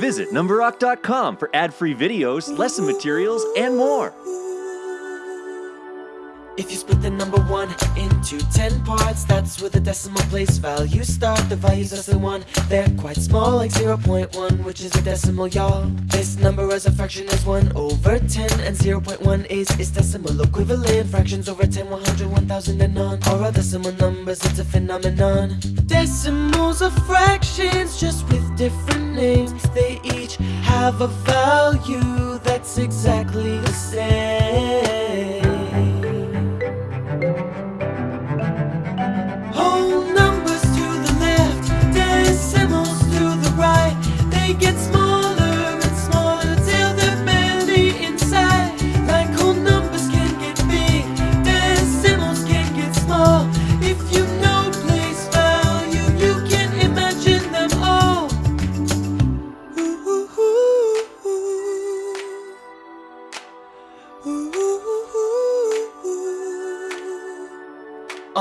Visit Numberock.com for ad-free videos, lesson materials, and more. If you split the number 1 into 10 parts That's where the decimal place value start. The values less than 1, they're quite small Like 0.1, which is a decimal, y'all. This number as a fraction is 1 over 10 And 0.1 is its decimal equivalent. Fractions over 10, 100, 1000 and on Are all decimal numbers, it's a phenomenon. Decimals are fractions just with different names. They each have a value that's exactly the same right. They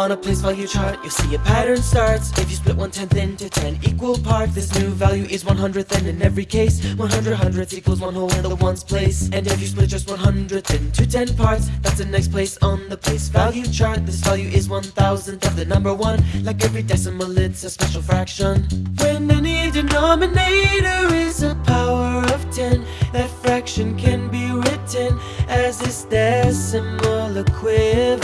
On a place value chart, you'll see a pattern starts. If you split one tenth into 10 equal parts This new value is 100th and in every case 100 hundredths equals one whole in the ones place. And if you split just 100th into 10 parts That's the next place on the place. Value chart This value is 1000th of the number 1 Like every decimal, it's a special fraction. When any denominator is a power of 10 That fraction can be as its decimal equivalent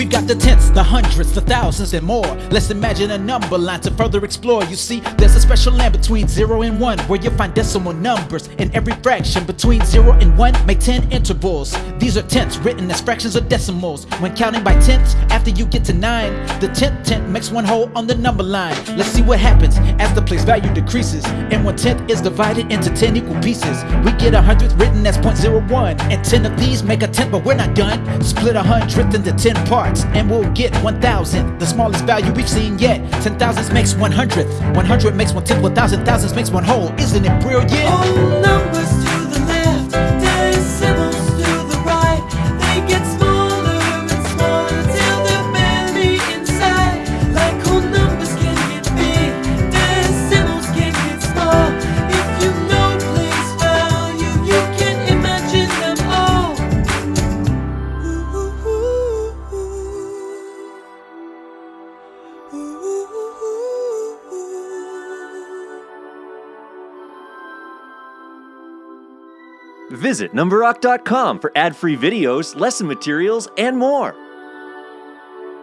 We've got the tenths, the hundreds, the thousands, and more. Let's imagine a number line to further explore. You see, there's a special land between 0 and 1 where you find decimal numbers. In every fraction between 0 and 1, make 10 intervals. These are tenths written as fractions or decimals. When counting by tenths, after you get to 9, the 10th tenth makes one whole on the number line. Let's see what happens as the place value decreases. And one tenth is divided into 10 equal pieces. We get a hundredth written as 0.01. And 10 of these make a tenth, but we're not done. Split a hundredth into 10 parts, and we'll get 1,000. The smallest value we've seen yet. 10 thousands makes 100th. 100 makes one tenth, 1,000 thousands makes one whole. Isn't it brilliant? Whole numbers Visit Numberock.com for ad-free videos, lesson materials, and more.